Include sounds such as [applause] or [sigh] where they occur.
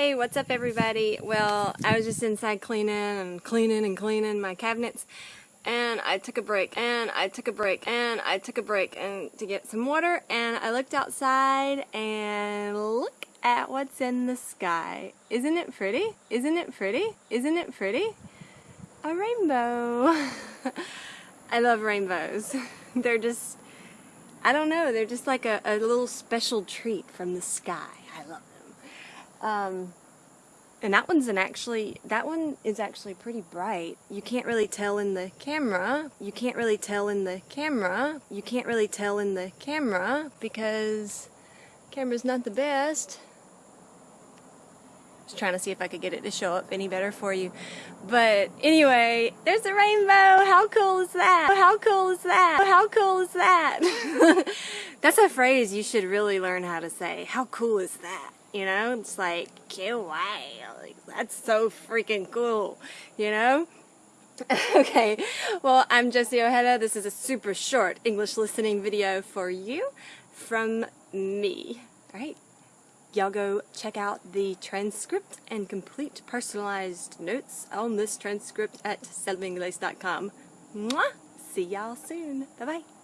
Hey, what's up everybody? Well, I was just inside cleaning and cleaning and cleaning my cabinets and I took a break and I took a break and I took a break and to get some water and I looked outside and look at what's in the sky. Isn't it pretty? Isn't it pretty? Isn't it pretty? A rainbow. [laughs] I love rainbows. [laughs] They're just, I don't know, they're just like a, a little special treat from the sky. I love um, and that one's an actually, that one is actually pretty bright. You can't really tell in the camera. You can't really tell in the camera. You can't really tell in the camera because camera's not the best. Just trying to see if I could get it to show up any better for you. But anyway, there's a rainbow. How cool is that? How cool is that? How cool is that? [laughs] That's a phrase you should really learn how to say. How cool is that? You know, it's like, wow, like, that's so freaking cool, you know? [laughs] okay, well, I'm Jessie Ojeda. This is a super short English listening video for you from me. All right, y'all go check out the transcript and complete personalized notes on this transcript at selvaingles.com. Mwah! See y'all soon. Bye-bye.